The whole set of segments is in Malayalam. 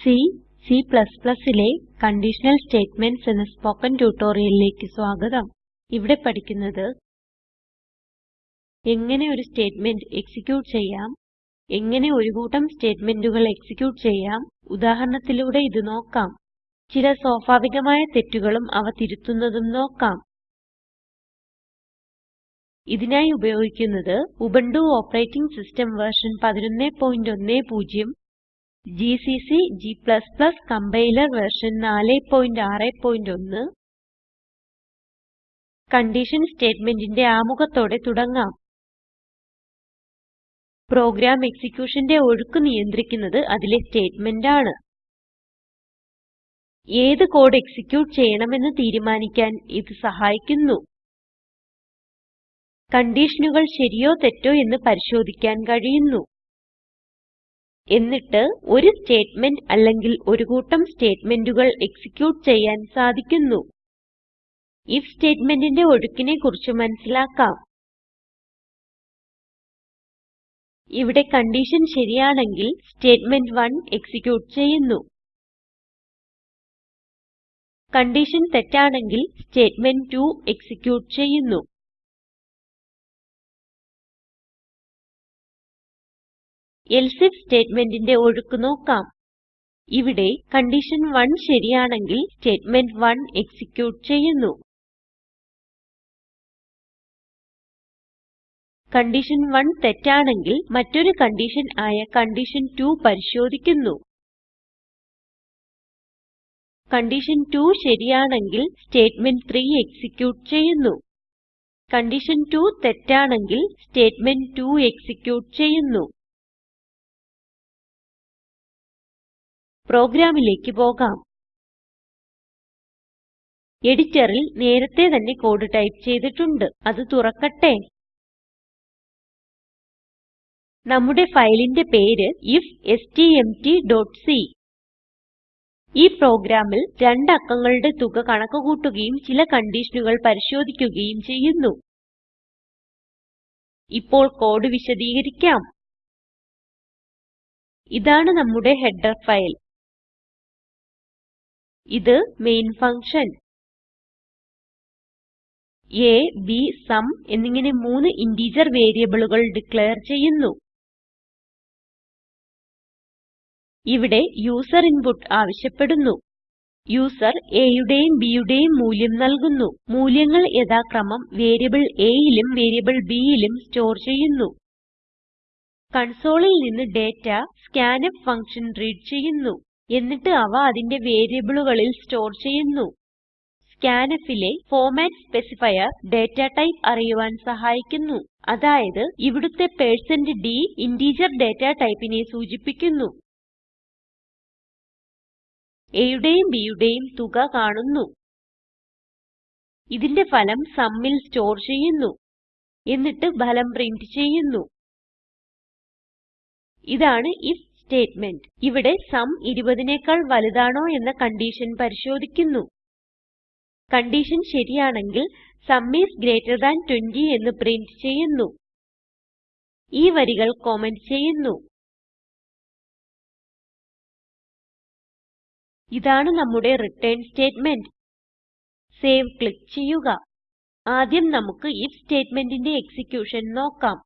സി C ലെ കണ്ടീഷണൽ സ്റ്റേറ്റ്മെന്റ്സ് എന്ന സ്പോകെൻ ട്യൂട്ടോറിയലിലേക്ക് സ്വാഗതം. ഇവിടെ പഠിക്കുന്നത് എങ്ങനെ ഒരു സ്റ്റേറ്റ്മെന്റ് എക്സിക്യൂട്ട് ചെയ്യാം എങ്ങനെ ഒരു കൂട്ടം സ്റ്റേറ്റ്മെന്റുകൾ എക്സിക്യൂട്ട് ചെയ്യാം ഉദാഹരണത്തിലൂടെ ഇത് നോക്കാം. ചില സ്വാഭാവികമായ തെറ്റുകളും അവ തിരുത്തുന്നതും നോക്കാം. ഇതിനായി ഉപയോഗിക്കുന്നത് Ubuntu operating system version 1110 GCC g compiler version 461 condition സ്റ്റേറ്റ്മെന്റിന്റെ ആമുഖത്തോടെ തുടങ്ങാം. പ്രോഗ്രാം എക്സിക്യൂഷന്റെ ഒഴുക്ക് നിയന്ത്രിക്കുന്നത് അതിലെ സ്റ്റേറ്റ്മെന്റ് ആണ് ഏത് കോഡ് എക്സിക്യൂട്ട് ചെയ്യണമെന്ന് തീരുമാനിക്കാൻ ഇത് സഹായിക്കുന്നു. കണ്ടീഷനുകൾ ശരിയോ തെറ്റോ എന്ന് പരിശോധിക്കാൻ കഴിയുന്നു. എന്നിട്ട് ഒരു സ്റ്റേറ്റ്മെന്റ് അല്ലെങ്കിൽ ഒരു കൂട്ടം സ്റ്റേറ്റ്മെന്റുകൾ എക്സിക്യൂട്ട് ചെയ്യാൻ സാധിക്കുന്നു. ഇഫ് സ്റ്റേറ്റ്മെന്റിന്റെ ഒഴുക്കിനെ കുറിച്ച് മനസിലാക്കാം ഇവിടെ കണ്ടീഷൻ ശരിയാണെങ്കിൽ സ്റ്റേറ്റ്മെന്റ് 1 എക്സിക്യൂട്ട് ചെയ്യുന്നു. കണ്ടീഷൻ തെറ്റാണെങ്കിൽ സ്റ്റേറ്റ്മെന്റ് 2 എക്സിക്യൂട്ട് ചെയ്യുന്നു. എൽസെ ഐഎഫ് സ്റ്റേറ്റ്മെന്റിന്റെ ഒഴുക്ക് നോക്കാം. ഇവിടെ കണ്ടീഷൻ 1 ശരിയാണെങ്കിൽ സ്റ്റേറ്റ്മെന്റ് 1 എക്സിക്യൂട്ട് ചെയ്യുന്നു. കണ്ടീഷൻ 1 തെറ്റാണെങ്കിൽ മറ്റൊരു കണ്ടീഷൻ ആയ കണ്ടീഷൻ 2 പരിശോധിക്കുന്നു. കണ്ടീഷൻ 2 ശരിയാണെങ്കിൽ സ്റ്റേറ്റ്മെന്റ് 3 എക്സിക്യൂട്ട് ചെയ്യുന്നു. കണ്ടീഷൻ 2 തെറ്റാണെങ്കിൽ സ്റ്റേറ്റ്മെന്റ് 2 എക്സിക്യൂട്ട് ചെയ്യുന്നു. പ്രോഗ്രാമിലേക്ക് പോകാം. എഡിറ്ററിൽ നേരത്തെ തന്നെ കോഡ് ടൈപ്പ് ചെയ്തിട്ടുണ്ട്. അത് തുറക്കട്ടെ. നമ്മുടെ ഫയലിന്റെ പേര് ifstmtസി ഈ പ്രോഗ്രാമിൽ രണ്ട് അക്കങ്ങളുടെ തുക കണക്കുകൂട്ടുകയും ചില കണ്ടീഷനുകൾ പരിശോധിക്കുകയും ചെയ്യുന്നു. ഇപ്പോൾ കോഡ് വിശദീകരിക്കാം. ഇതാണ് നമ്മുടെ ഹെഡർ ഫയൽ. ഇത് main function a b sum എന്നിങ്ങനെ മൂന്ന് ഇന്റഗർ വേരിയബിളുകൾ ഡിക്ലയർ ചെയ്യുന്നു. ഇവിടെ യൂസർ ഇൻപുട്ട് ആവശ്യപ്പെടുന്നു. യൂസർ a യുടെയും b യുടെയും മൂല്യം നൽകുന്നു. മൂല്യങ്ങൾ യഥാക്രമം വേരിയബിൾ aയിലും വേരിയബിൾ bയിലും സ്റ്റോർ ചെയ്യുന്നു. കൺസോളിൽ നിന്ന് ഡാറ്റ scanf ഫങ്ഷൻ റീഡ് ചെയ്യുന്നു. എന്നിട്ട് അവ അതിന്റെ വേരിയബിളുകളിൽ സ്റ്റോർ ചെയ്യുന്നു. scanfലെ ഫോർമാറ്റ് സ്പെസിഫയർ ഡേറ്റ ടൈപ്പ് അറിയുവാൻ സഹായിക്കുന്നു. അതായത് ഇവിടുത്തെ d ഇന്റഗർ ഡേറ്റ ടൈപ്പിനെ സൂചിപ്പിക്കുന്നു. a യുടെയും b യുടെയും തുക കാണുന്നു. ഇതിന്റെ ഫലം sumൽ സ്റ്റോർ ചെയ്യുന്നു. എന്നിട്ട് ഫലം പ്രിന്റ് ചെയ്യുന്നു. ഇതാണ് ഐഎഫ് സ്റ്റേറ്റ്മെന്റ്. ഇവിടെ സും 20നെക്കാൾ വലുതാണോ എന്ന കണ്ടീഷൻ പരിശോധിക്കുന്നു. കണ്ടീഷൻ ശരിയാണെങ്കിൽ സും ഐഎസ് ഗ്രീറ്റർ താൻ 20 എന്ന് പ്രിന്റ് ചെയ്യുന്നു. ഈ വരികൾ കമന്റ് ചെയ്യുന്നു. ഇതാണ് നമ്മുടെ റിട്ടേൺ സ്റ്റേറ്റ്മെന്റ്. സേവ് ക്ലിക്ക് ചെയ്യുക. ആദ്യം നമുക്ക് ഐഎഫ് സ്റ്റേറ്റ്മെന്റിന്റെ എക്സിക്യൂഷൻ നോക്കാം.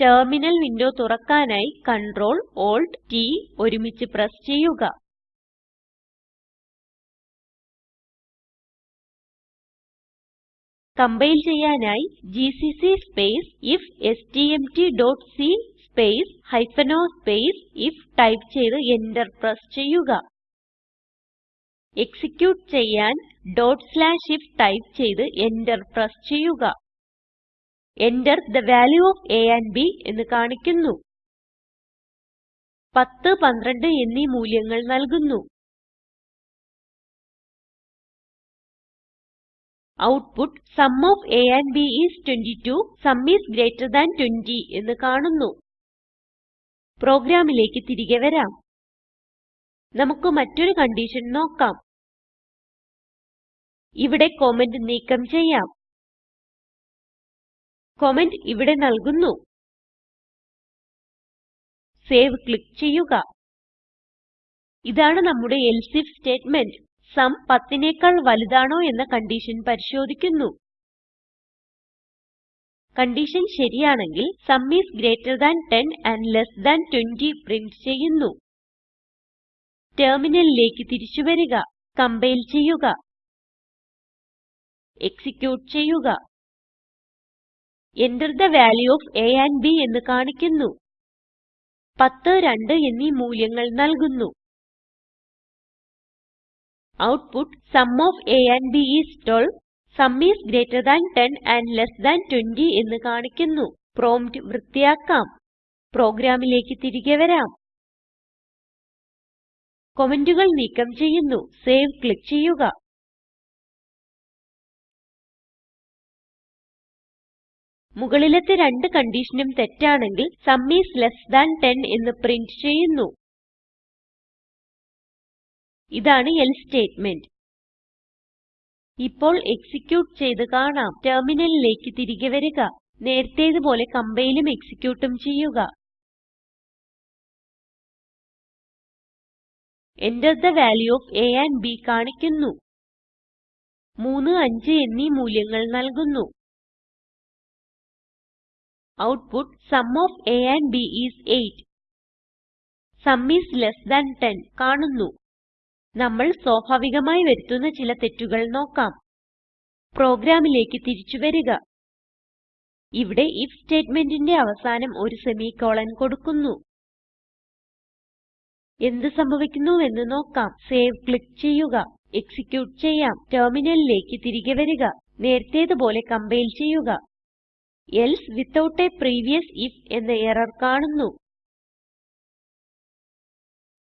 ടെർമിനൽ വിൻഡോ തുറക്കാനായി Ctrl Alt T ഒരുമിച്ച് പ്രസ് ചെയ്യുക. കംപൈൽ ചെയ്യാനായി GCC space ifstmtസി space o space if type ചെയ്ത് എന്റർ പ്രസ് ചെയ്യുക. എക്സിക്യൂട്ട് ചെയ്യാൻ if ടൈപ്പ് ചെയ്ത് എന്റർ പ്രസ് ചെയ്യുക. Enter the value of a and b എന്ന് കാണിക്കുന്നു. 10 12 എന്നീ മൂല്യങ്ങൾ നൽകുന്നു. Output sum of a and b is 22 sum is greater than 20 എന്ന് കാണുന്നു. പ്രോഗ്രാമിലേക്ക് തിരികെ വരാം. നമുക്ക് മറ്റൊരു കണ്ടീഷൻ നോക്കാം. ഇവിടെ കമന്റ് നീക്കം ചെയ്യാം. കമന്റ് ഇവിടെ നൽകുന്നു. സേവ് ക്ലിക്ക് ചെയ്യുക. ഇതാണ് നമ്മുടെ എൽസെ ഐഎഫ് സ്റ്റേറ്റ്മെന്റ്. സം 10 നെക്കാൾ വലുതാണോ എന്ന കണ്ടീഷൻ പരിശോധിക്കുന്നു. കണ്ടീഷൻ ശരിയാണെങ്കിൽ sum is greater than 10 and less than 20 print ചെയ്യുന്നു. ടെർമിനലിലേക്ക് തിരിച്ചു വരിക. കമ്പൈൽ ചെയ്യുക. എക്സിക്യൂട്ട് ചെയ്യുക. Enter the value of a and b എന്ന് കാണിക്കുന്നു. 10 2 എന്നീ മൂല്യങ്ങൾ നൽകുന്നു. Output sum of a and b is 12 sum is greater than 10 and less than 20 എന്ന് കാണിക്കുന്നു. പ്രോംപ്റ്റ് വൃത്തിയാക്കാം. പ്രോഗ്രാമിലേക്ക് തിരികെ വരാം. കമന്റുകൾ നീക്കം ചെയ്യുന്നു. സേവ് ക്ലിക്ക് ചെയ്യുക. മുകളിലത്തെ രണ്ട് കൺഡിഷനും തെറ്റാണെങ്കിൽ സും ഐഎസ് ലെസ് താൻ 10 എന്ന് പ്രിന്റ് ചെയ്യുന്നു. ഇതാണ് എൽസെ സ്റ്റേറ്റ്മെന്റ്. ഇപ്പോൾ എക്സിക്യൂട്ട് ചെയ്ത് കാണാം. ടെർമിനലിലേക്ക് തിരികെ വരിക. നേരത്തേതുപോലെ കമ്പൈലും എക്സിക്യൂട്ടും ചെയ്യുക. Enter the value of a and b കാണിക്കുന്നു. 3 5 എന്നീ മൂല്യങ്ങൾ നൽകുന്നു. Output sum of a and b is 8 sum is less than 10 കാണുന്നു. നമ്മൾ സ്വാഭാവികമായി വരുത്തുന്ന ചില തെറ്റുകൾ നോക്കാം. പ്രോഗ്രാമിലേക്ക് തിരിച്ചു വരിക. ഇവിടെ ഐഎഫ് സ്റ്റേറ്റ്മെന്റിന്റെ അവസാനം ഒരു സെമിക്കോളൻ കൊടുക്കുന്നു. എന്ത് സംഭവിക്കുന്നുവെന്ന് നോക്കാം. സേവ് ക്ലിക്ക് ചെയ്യുക. എക്സിക്യൂട്ട് ചെയ്യാം. ടെർമിനലിലേക്ക് തിരികെ വരിക. നേരത്തേതു പോലെ കമ്പൈൽ ചെയ്യുക. Else without a previous IF എന്ന എറർ കാണുന്നു.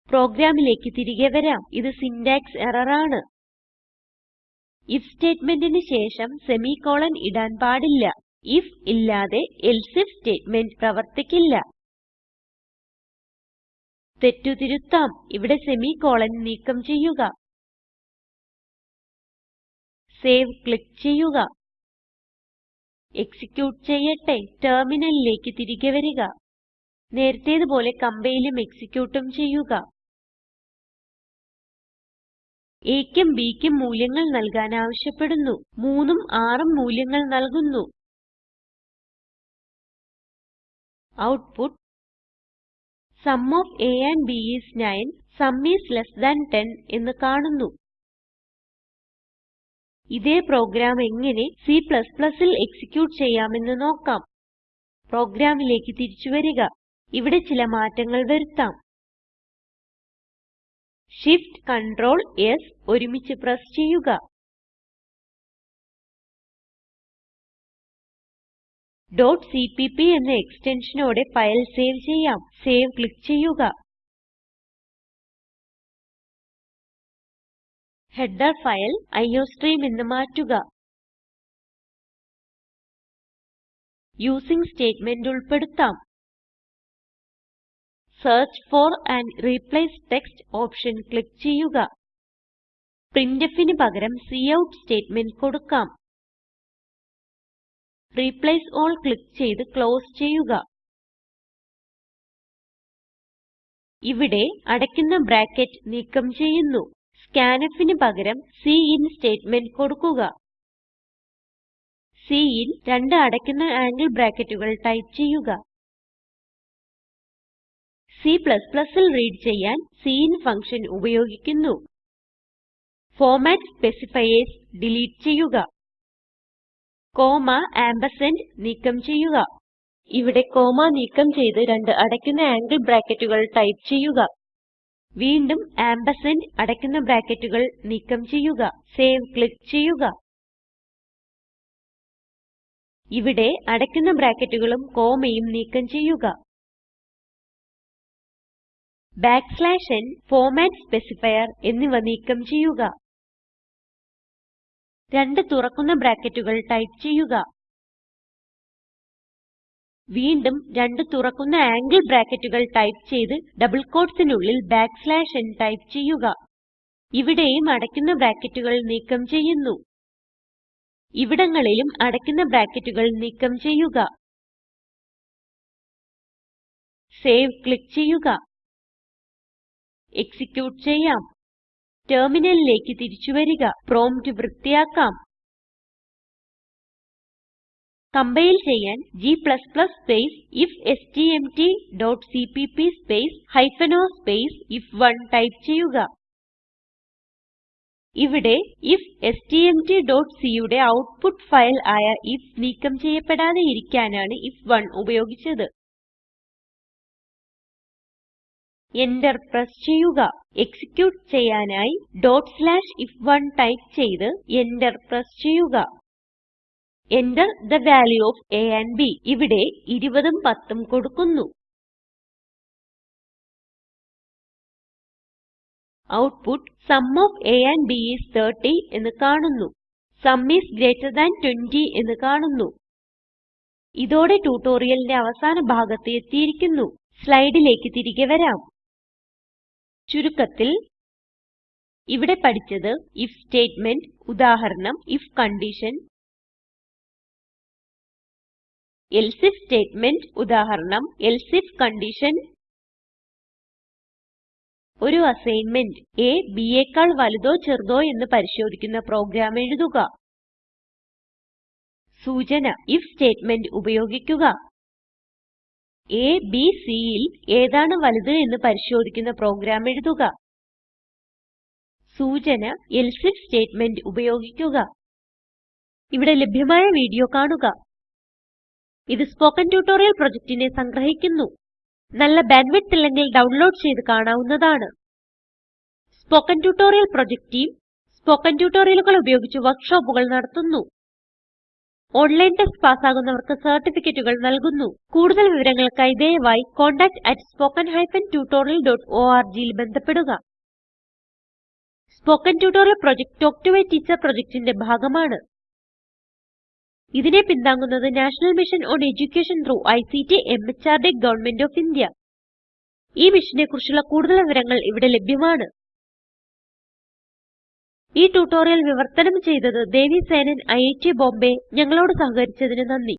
പ്രോഗ്രാമിലേക്ക് തിരികെ വരാം. ഇത് സിന്റാക്സ് എറർ ആണ്. ഐഎഫ് സ്റ്റേറ്റ്മെന്റിന് ശേഷം സെമിക്കോളൻ ഇടാൻ പാടില്ല. if ഇല്ലാതെ else if സ്റ്റേറ്റ്മെന്റ് പ്രവർത്തിക്കില്ല. തെറ്റു തിരുത്താം. ഇവിടെ സെമിക്കോളൻ നീക്കം ചെയ്യുക. സേവ് ക്ലിക്ക് ചെയ്യുക. എക്സിക്യൂട്ട് ചെയ്യട്ടെ ടെർമിനലിലേക്ക് തിരികെ വരിക. നേരത്തേതു പോലെ കമ്പൈലും എക്സിക്യൂട്ടും ചെയ്യുക. aക്കും bക്കും മൂല്യങ്ങൾ നൽകാൻ ആവശ്യപ്പെടുന്നു. 3ഉം 6ഉം മൂല്യങ്ങൾ നൽകുന്നു. Output sum of a and b is 9 sum is less than 10 എന്ന് കാണുന്നു. ഇതേ പ്രോഗ്രാം എങ്ങനെ Cൽ എക്സിക്യൂട്ട് ചെയ്യാമെന്ന് നോക്കാം. പ്രോഗ്രാമിലേക്ക് തിരിച്ചു വരിക. ഇവിടെ ചില മാറ്റങ്ങൾ വരുത്താം. Shift Ctrl S ഒരുമിച്ച് പ്രസ് ചെയ്യുക. cpp എന്ന എക്സ്റ്റൻഷനോടെ ഫയൽ സേവ് ചെയ്യാം. സേവ് ക്ലിക്ക് ചെയ്യുക. ഹെഡർ ഫയൽ അയോസ്ട്രീം എന്ന് മാറ്റുക. യൂസിങ് സ്റ്റേറ്റ്മെന്റ് ഉൾപ്പെടുത്താം. Search for and replace text option click ചെയ്യുക. printfന് പകരം കൌട്ട് സ്റ്റേറ്റ്മെന്റ് കൊടുക്കാം. റിപ്ലേസ് ആൽ ക്ലിക്ക് ചെയ്ത് ക്ലോസ് ചെയ്യുക. ഇവിടെ അടയ്ക്കുന്ന ബ്രാക്കറ്റ് നീക്കം ചെയ്യുന്നു. Scanfന് പകരം സിൻ സ്റ്റേറ്റ്മെന്റ് കൊടുക്കുക. സിൻ രണ്ട് അടയ്ക്കുന്ന ആംഗിൾ ബ്രാക്കറ്റുകൾ ടൈപ്പ് ചെയ്യുക. Cൽ റീഡ് ചെയ്യാൻ സിൻ ഫങ്ഷൻ ഉപയോഗിക്കുന്നു. ഫോർമാറ്റ് സ്പെസിഫയേഴ്സ് ഡിലീറ്റ് ചെയ്യുക. കോമ ആംപർസാൻഡ് നീക്കം ചെയ്യുക. ഇവിടെ കോമ നീക്കം ചെയ്ത് രണ്ട് അടയ്ക്കുന്ന ആംഗിൾ ബ്രാക്കറ്റുകൾ ടൈപ്പ് ചെയ്യുക. വീണ്ടും ആംപർസാൻഡ് അടയ്ക്കുന്ന ബ്രാക്കറ്റുകൾ നീക്കം ചെയ്യുക സേവ് ക്ലിക്ക് ചെയ്യുക. ഇവിടെ അടയ്ക്കുന്ന ബ്രാക്കറ്റുകളും കോമയും നീക്കം ചെയ്യുക. ബാക്ക്സ്ലാഷ് n ഫോർമാറ്റ് സ്പെസിഫയർ എന്നിവ നീക്കം ചെയ്യുക. രണ്ട് തുറക്കുന്ന ബ്രാക്കറ്റുകൾ ടൈപ്പ് ചെയ്യുക. വീണ്ടും രണ്ട് തുറക്കുന്ന ആംഗിൾ ബ്രാക്കറ്റുകൾ ടൈപ്പ് ചെയ്ത് ഡബിൾ quotesനുള്ളിൽ n ടൈപ്പ് ചെയ്യുക. ഇവിടെയും അടയ്ക്കുന്ന ബ്രാക്കറ്റുകൾ നീക്കം ചെയ്യുന്നു. ഇവിടങ്ങളിലും അടയ്ക്കുന്ന ബ്രാക്കറ്റുകൾ നീക്കം ചെയ്യുക. സേവ് ക്ലിക്ക് ചെയ്യുക. എക്സിക്യൂട്ട് ചെയ്യാം. ടെർമിനലിലേക്ക് തിരിച്ചു വരിക. പ്രോംപ്റ്റ് വൃത്തിയാക്കാം. കമ്പൈൽ ചെയ്യാൻ g space ifstmt.cpp space hyphen o space if one type ചെയ്യുക. ഇവിടെ ifstmtസി യുടെ ഔട്ട്പുട്ട് ഫയൽ ആയ ഐഎഫ് നീക്കം ചെയ്യപ്പെടാതെ ഇരിക്കാനാണ് ഐഎഫ്1 ഉപയോഗിച്ചത്. എന്റർ പ്രസ് ചെയ്യുക. എക്സിക്യൂട്ട് ചെയ്യാനായി if1 ടൈപ്പ് ചെയ്ത് എന്റർ പ്രസ് ചെയ്യുക. Enter the value of a and b. ഇവിടെ 20ഉം 10ഉം കൊടുക്കുന്നു. Output sum of a and b is 30 എന്ന് കാണുന്നു. Sum is greater than 20 എന്ന് കാണുന്നു. ഇതോടെ ട്യൂട്ടോറിയലിന്റെ അവസാന ഭാഗത്ത് എത്തിയിരിക്കുന്നു. സ്ലൈഡിലേക്ക് തിരികെ വരാം. ചുരുക്കത്തിൽ ഇവിടെ പഠിച്ചത് if സ്റ്റേറ്റ്മെന്റ് ഉദാഹരണം if condition else if statement ഉദാഹരണം else if കണ്ടീഷൻ ഒരു അസൈൻമെന്റ് a b യേക്കാൾ വലുതോ ചെറുതോ എന്ന് പരിശോധിക്കുന്ന പ്രോഗ്രാം എഴുതുക. സൂചന if സ്റ്റേറ്റ്മെന്റ് ഉപയോഗിക്കുക. A b c യിൽ ഏതാണ് വലുത് എന്ന് പരിശോധിക്കുന്ന പ്രോഗ്രാം എഴുതുക. സൂചന else if സ്റ്റേറ്റ്മെന്റ് ഉപയോഗിക്കുക. ഇവിടെ ലഭ്യമായ വീഡിയോ കാണുക. ഇത് സ്പോകെൻ ട്യൂട്ടോറിയൽ പ്രൊജക്റ്റിനെ സംഗ്രഹിക്കുന്നു. നല്ല ബാൻഡ്വിഡ്ത്ത് ഇല്ലെങ്കിൽ ഡൗൺലോഡ് ചെയ്ത് കാണാവുന്നതാണ്. Spoken tutorial project team spoken ട്യൂട്ടോറിയലുകൾ ഉപയോഗിച്ച് വർക്ക്ഷോപ്പുകൾ നടത്തുന്നു. ഓൺലൈൻ ടെസ്റ്റ് പാസ്സാകുന്നവർക്ക് സർട്ടിഫിക്കറ്റുകൾ നൽകുന്നു. കൂടുതൽ വിവരങ്ങൾക്കായി ദയവായി contactspoken ജിയിൽ ബന്ധപ്പെടുക. Spoken tutorial project talk to a teacher പ്രൊജക്റ്റിന്റെ ഭാഗമാണ്. ഇതിനെ പിന്താങ്ങുന്നത് national mission on education through ICT the government of India. ഈ മിഷനെ കുറിച്ചുള്ള കൂടുതൽ വിവരങ്ങൾ ഇവിടെ ലഭ്യമാണ്. ഈ ട്യൂട്ടോറിയൽ വിവർത്തനം ചെയ്തത് ദേവി സേനൻ ഐറ്റ് ബോംബേ. ഞങ്ങളോട് സഹകരിച്ചതിന് നന്ദി.